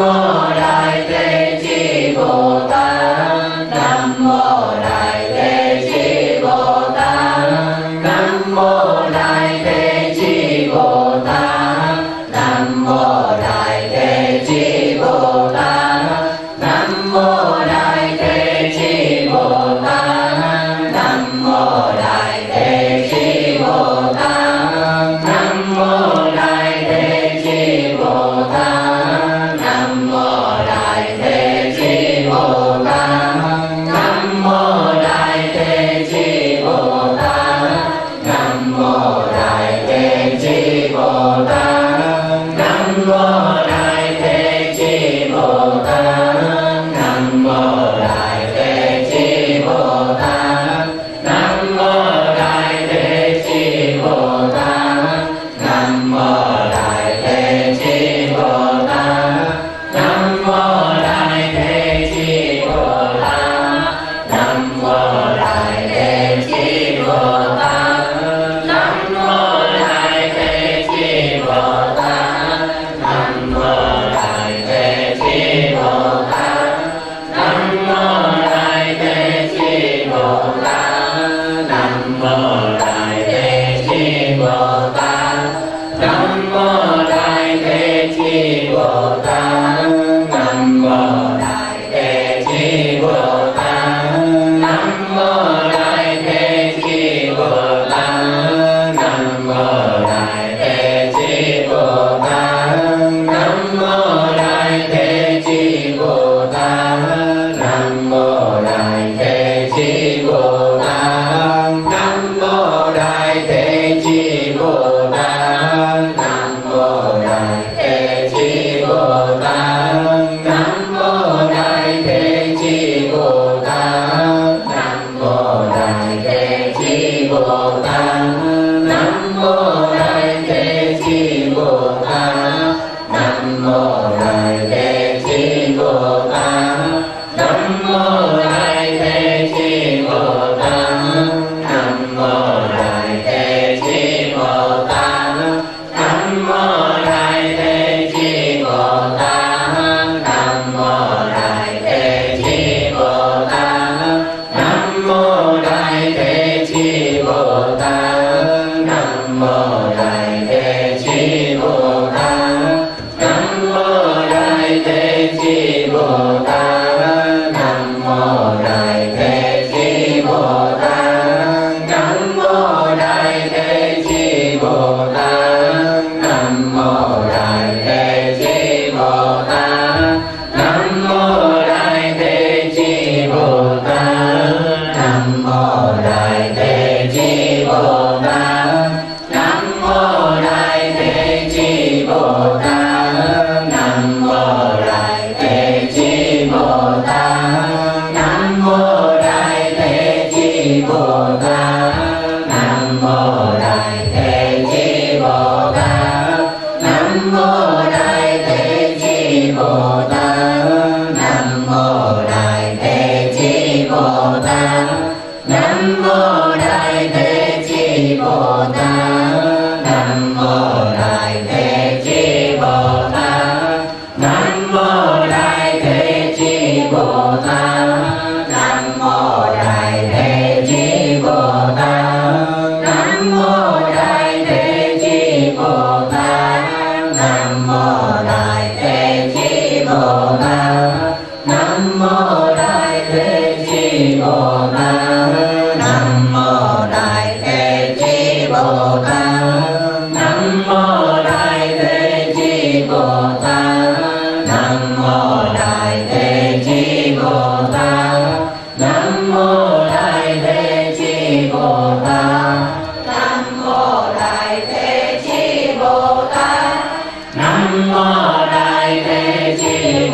Nam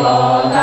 Oh.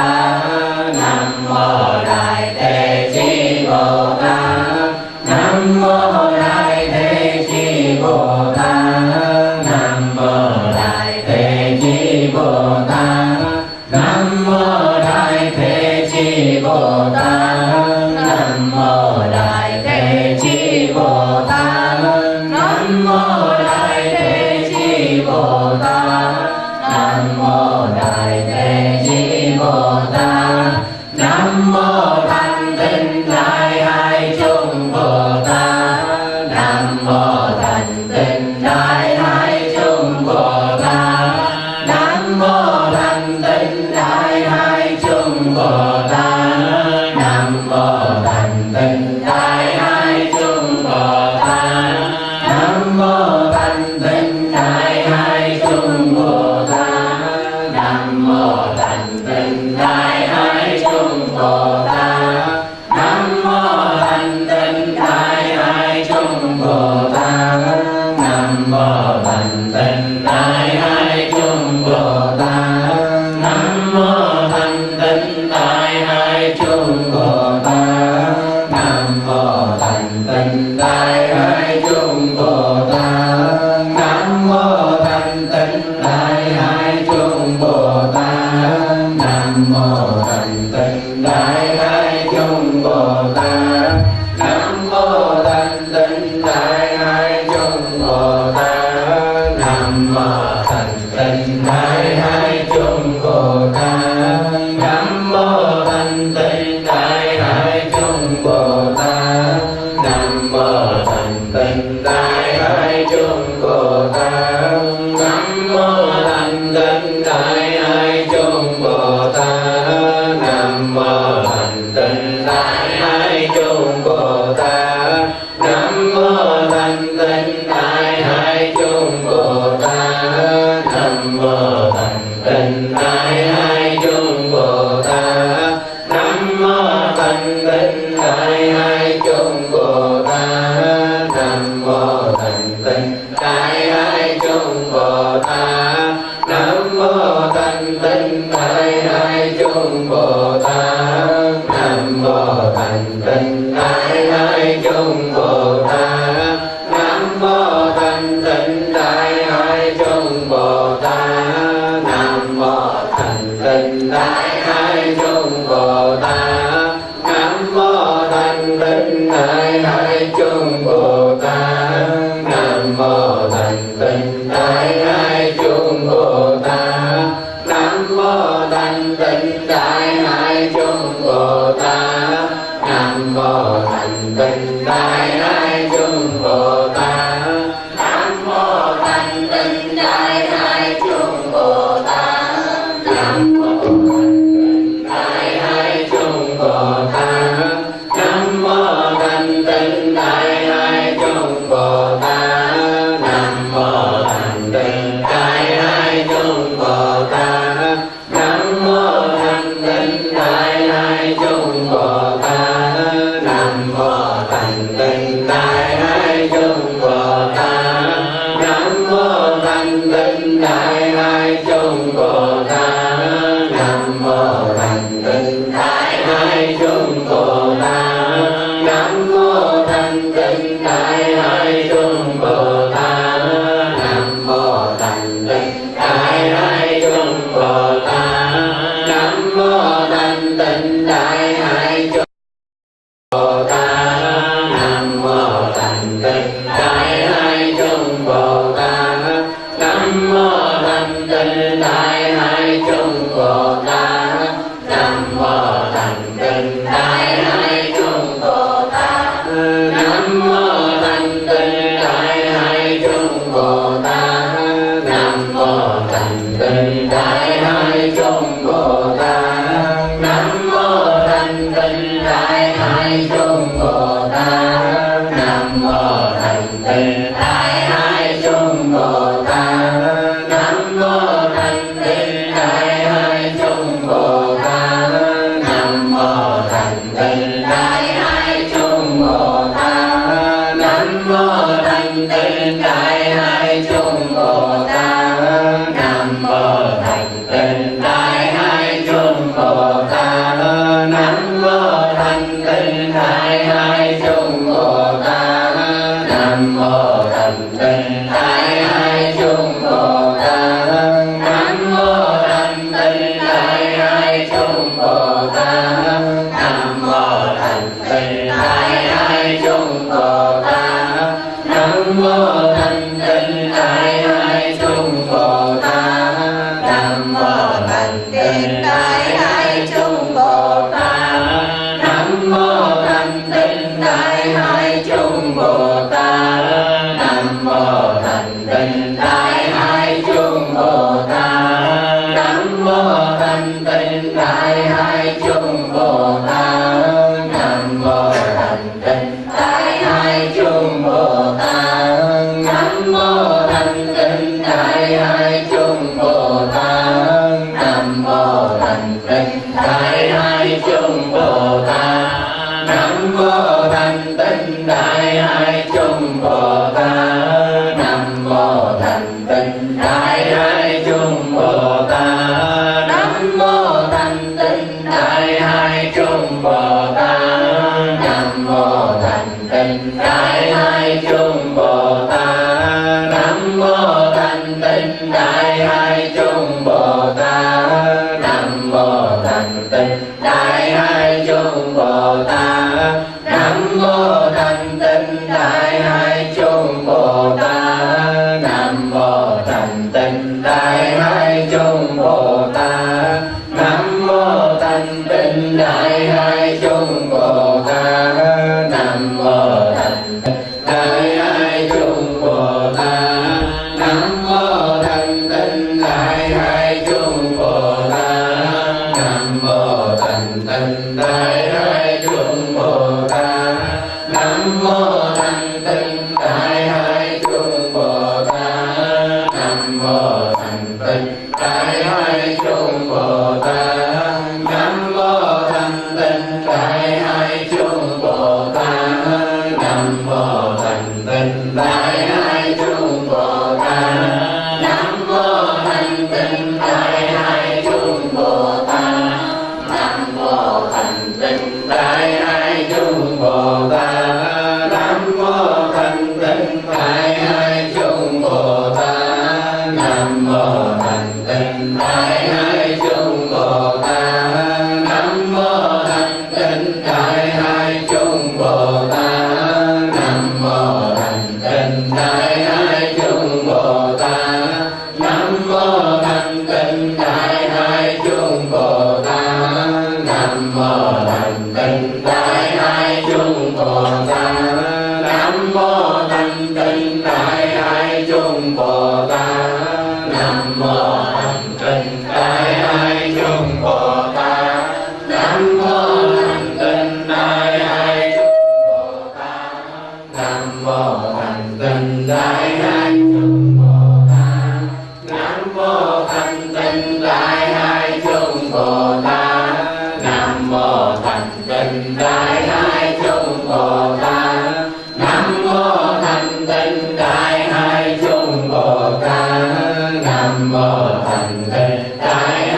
đồng thành cây trái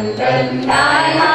London, I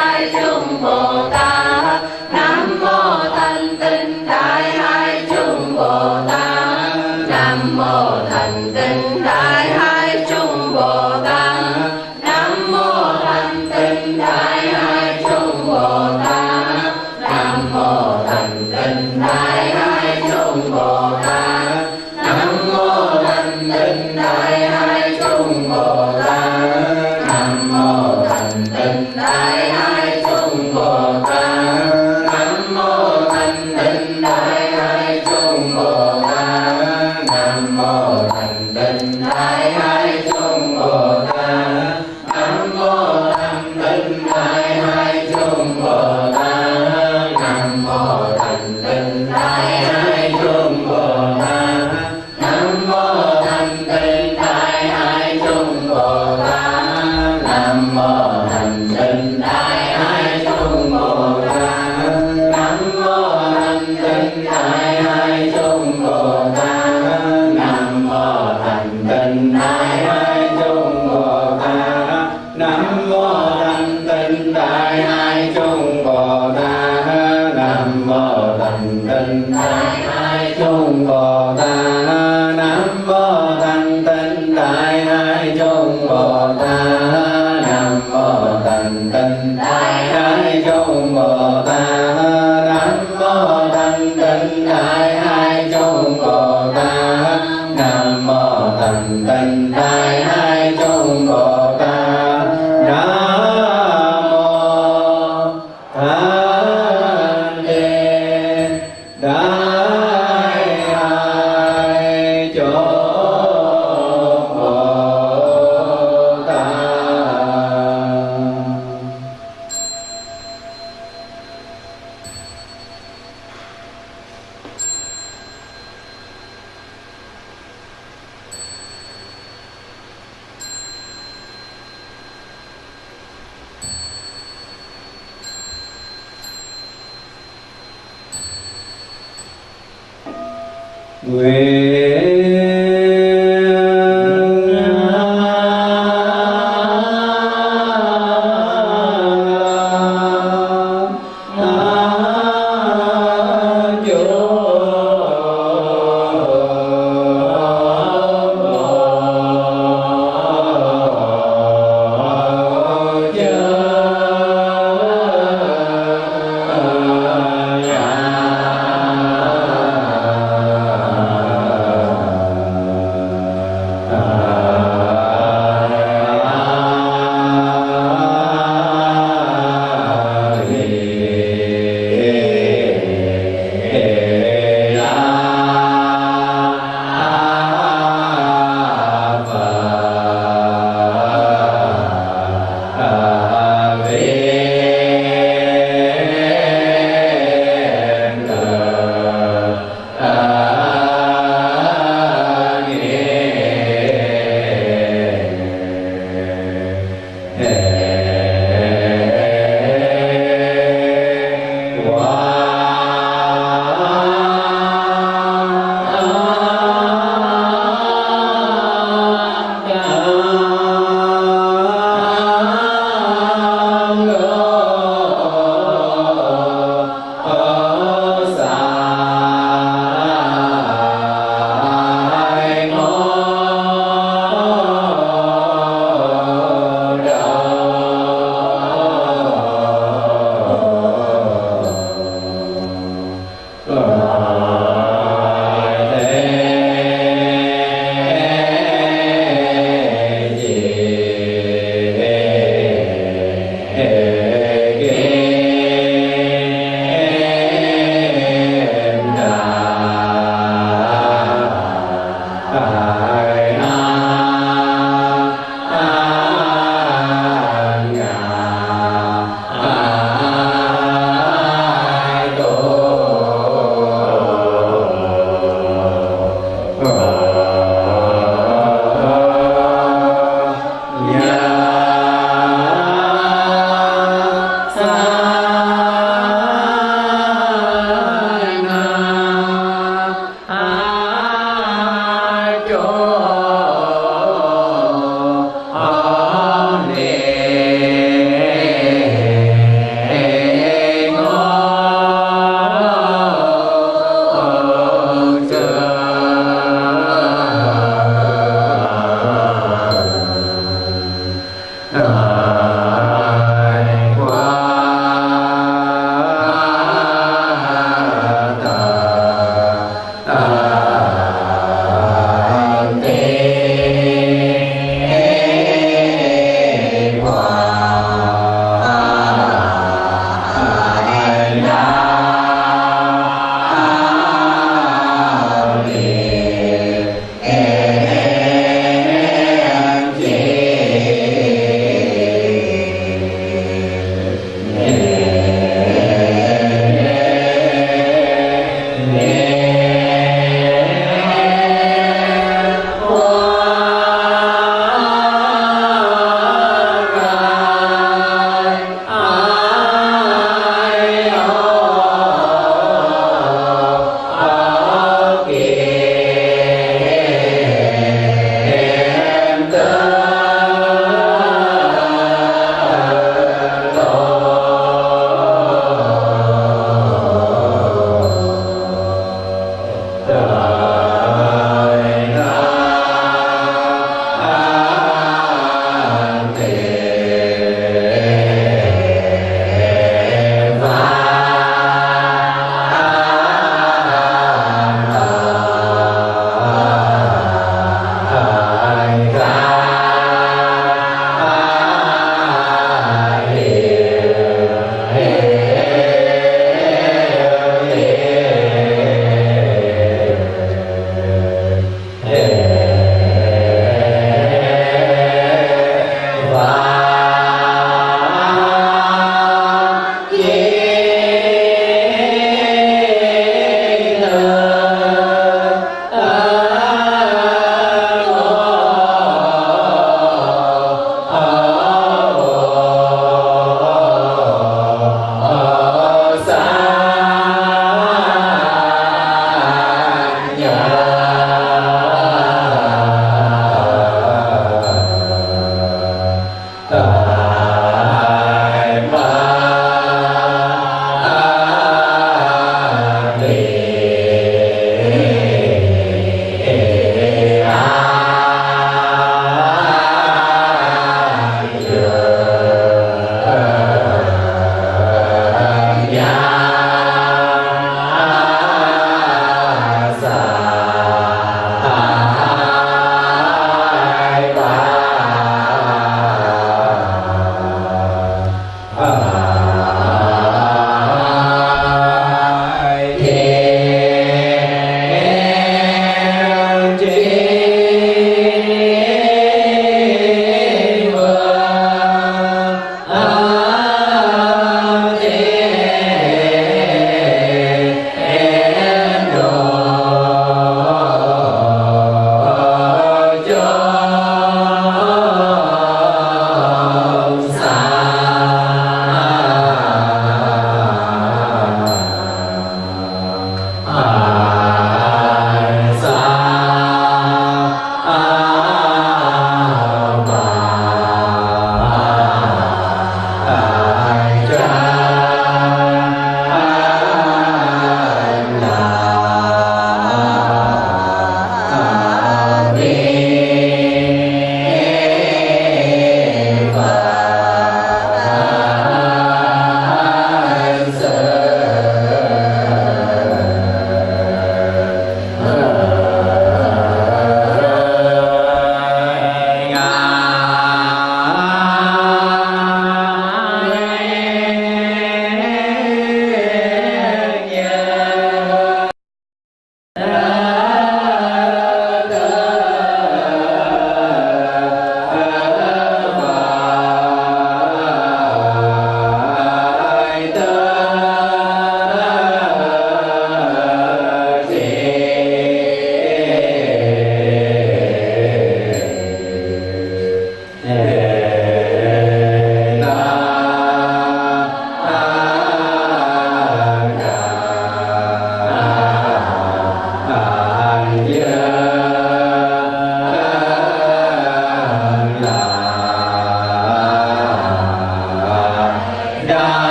Nguyện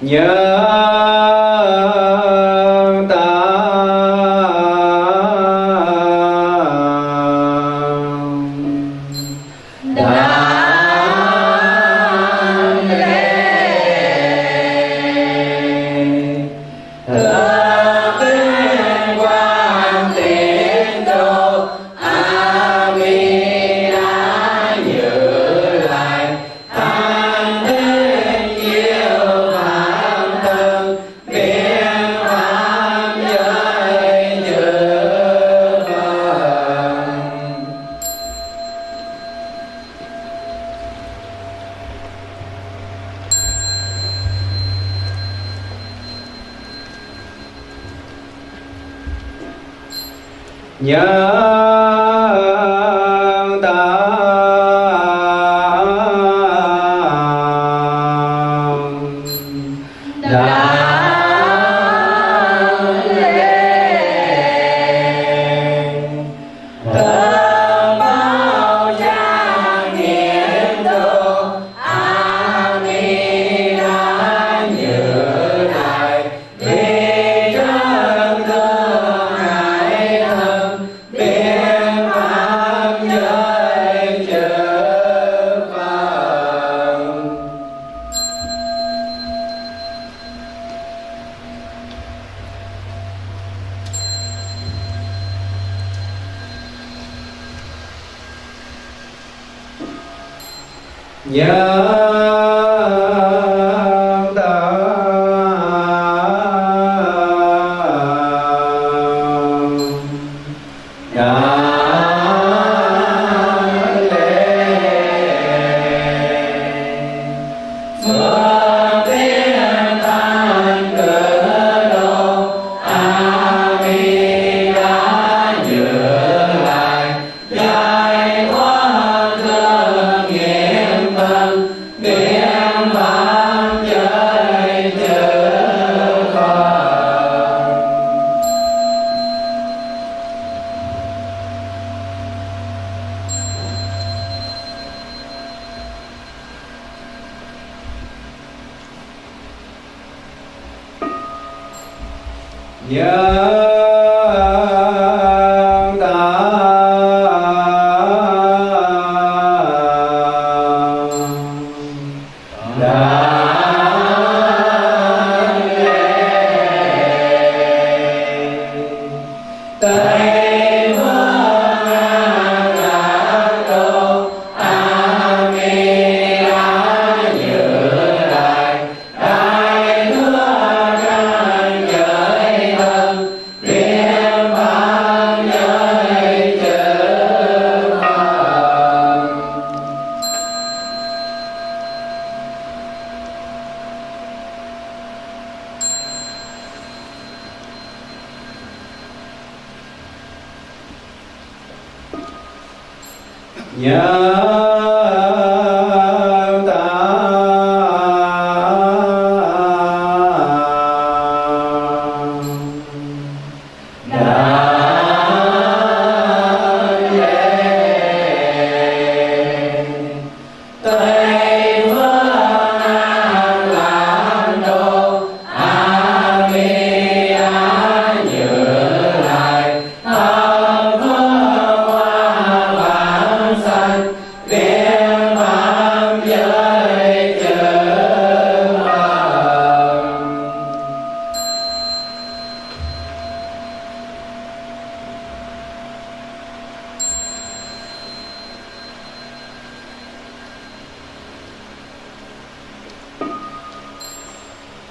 娘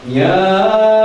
Yeah.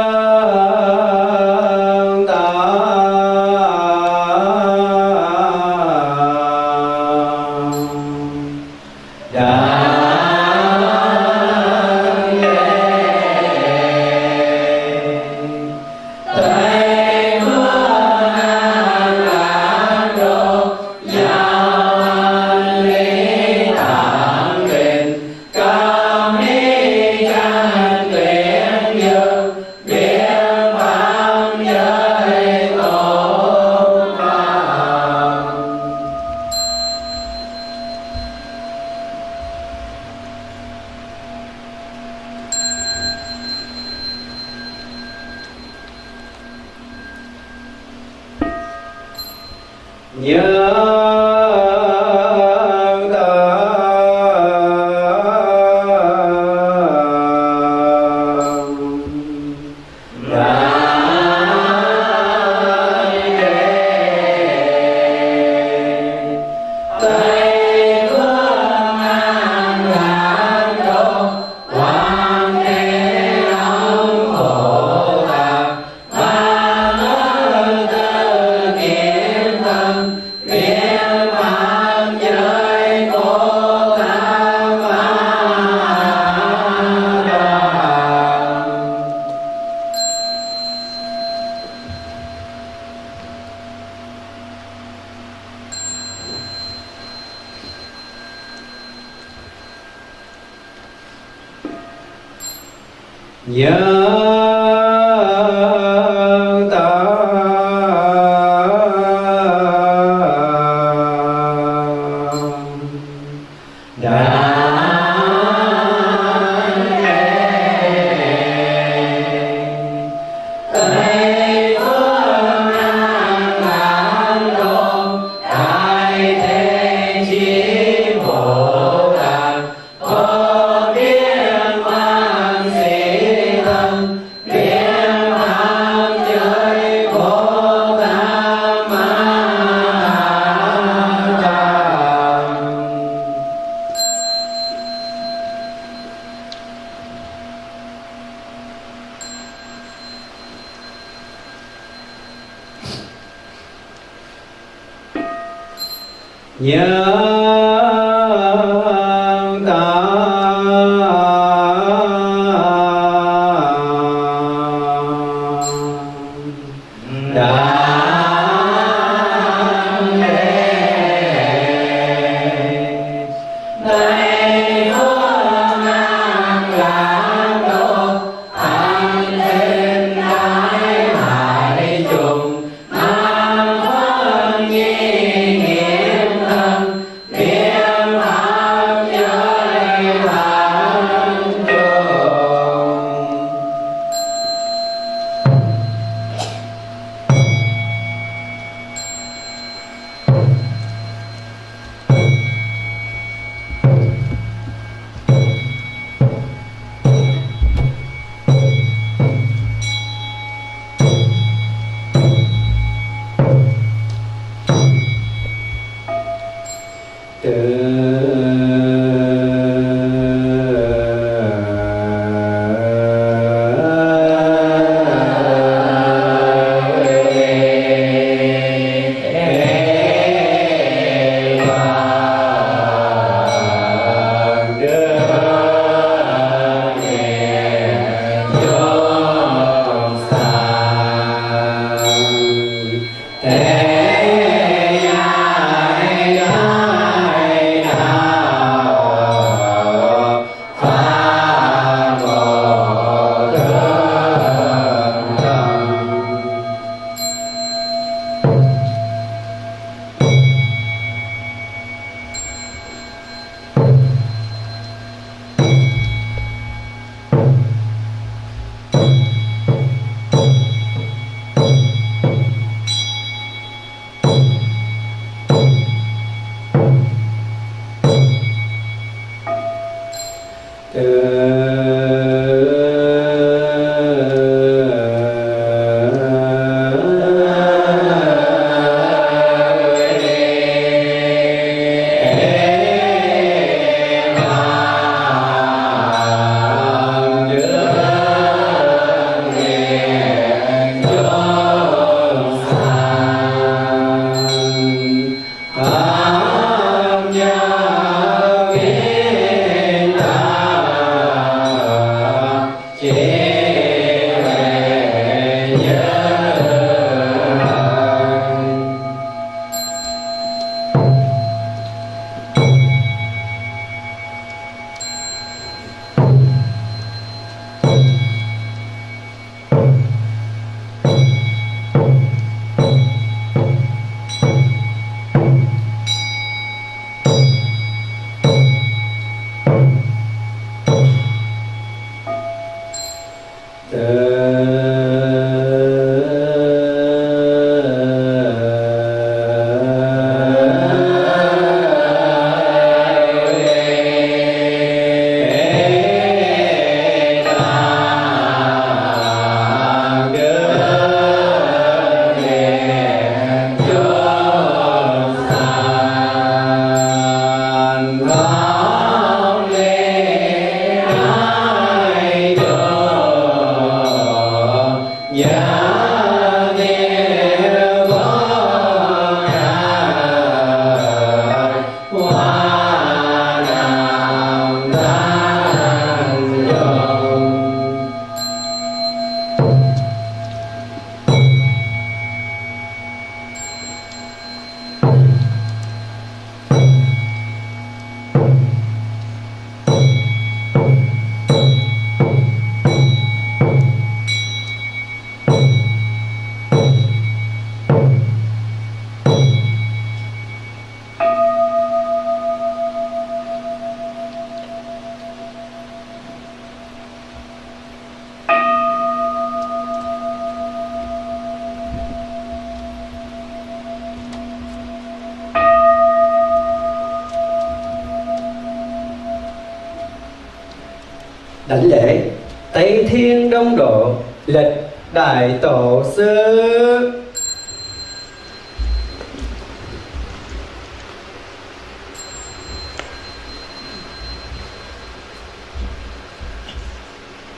Đại tổ sư.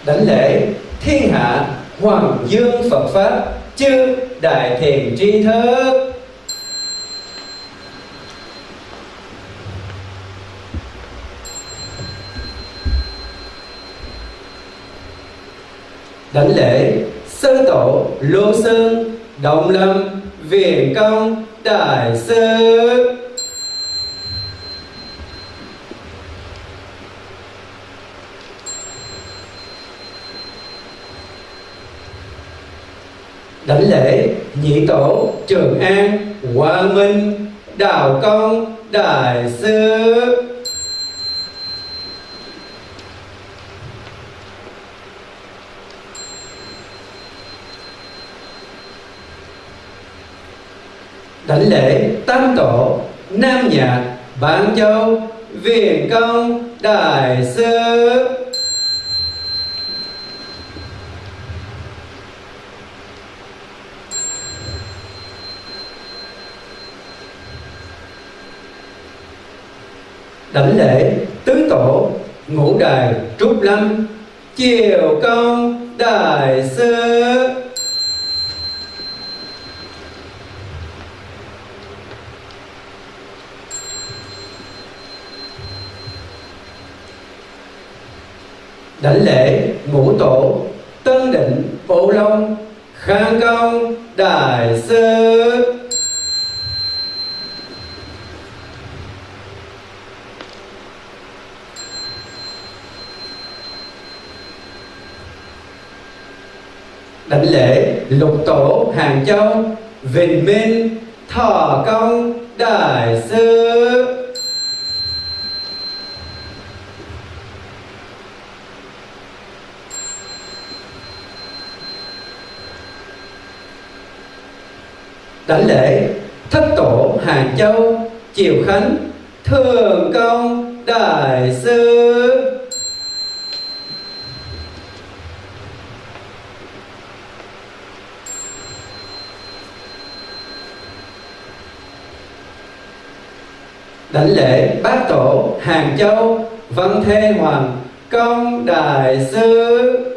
Đánh lễ thiên hạ hoàng dương phật pháp chư đại thiền tri thức. Đánh lễ sư tổ lô sơn Đồng lâm viền công, đại sư. Đảnh lễ nhị tổ, trường an quang minh, đào công, đại sư. Đảnh lễ tam tổ, nam nhạc bản châu viện công, đại sư. Đảnh lễ tứ tổ, ngũ đài trúc lâm, chiều công, đại sư. Đảnh lễ ngũ tổ tân định bộ long khang công đại sư. Đảnh lễ lục tổ hàng châu vinh minh thọ công đại sư. Đảnh lễ thất tổ hàng châu, triều khánh thường công đại sư. Đảnh lễ bát tổ hàng châu, văn thê hoàng, công đại sư.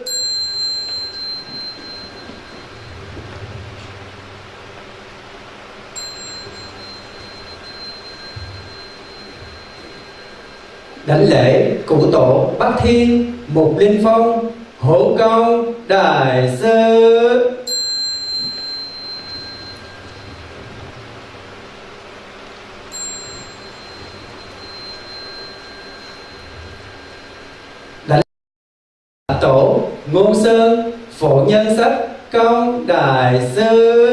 Đảnh lễ cụ tổ bắc thiên mục linh phong hộ công đại sư đảnh tổ ngôn sơn, phổ nhân sách, công đại sư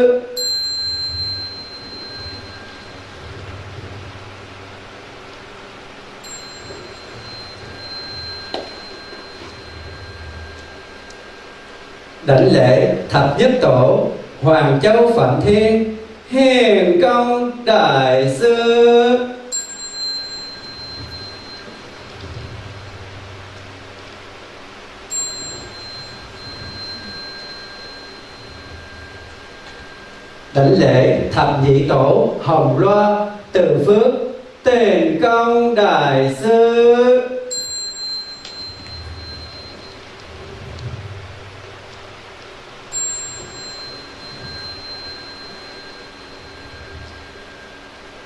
đảnh lễ thập nhất tổ, hoàng châu phạm thiên hiền công đại sư. Đảnh lễ thập nhị tổ, hồng loa, từ phước, tiền công đại sư.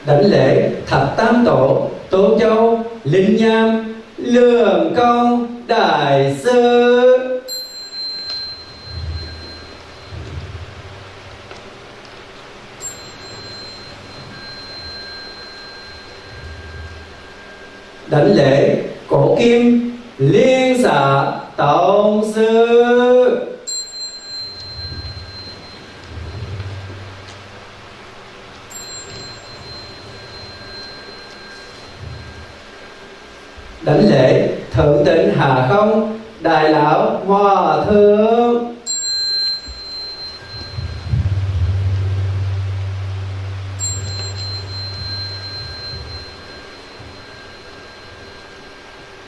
Đảnh lễ thập tam tổ, tô châu, linh nham, lường công đại sư. Đảnh lễ cổ kim liên xạ tổng sư. đảnh lễ thượng tịnh hà không? Đại lão hòa thượng.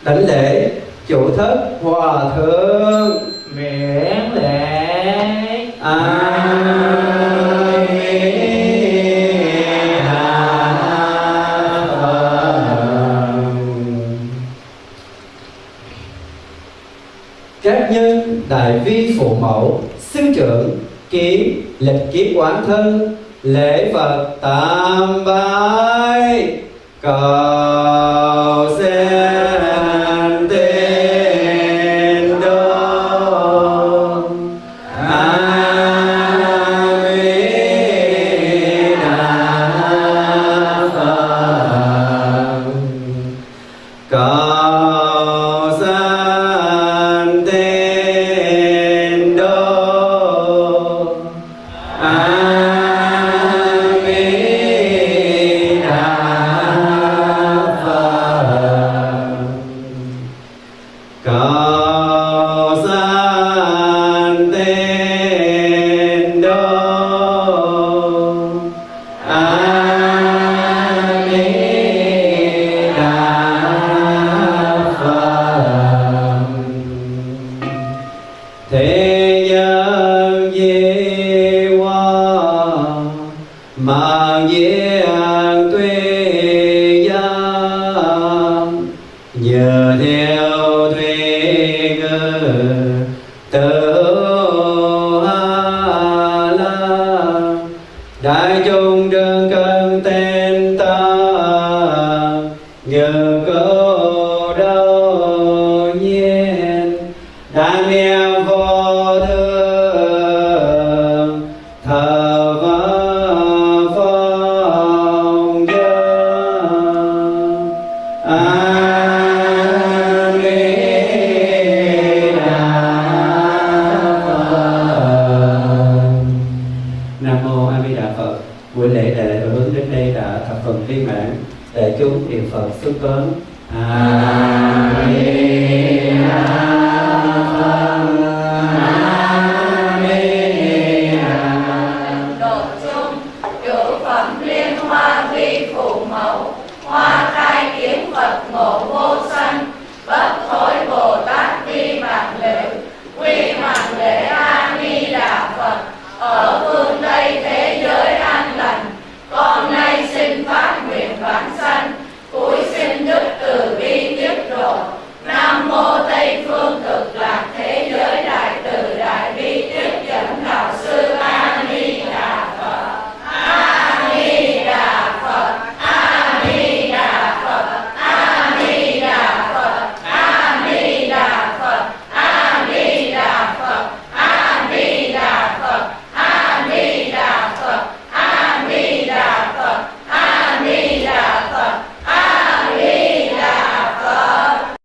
Đảnh lễ chủ thất hòa thượng. Miễn lễ. A à. trưởng ký lịch kiếp quán thân lễ phật tam bái. Cờ The gun.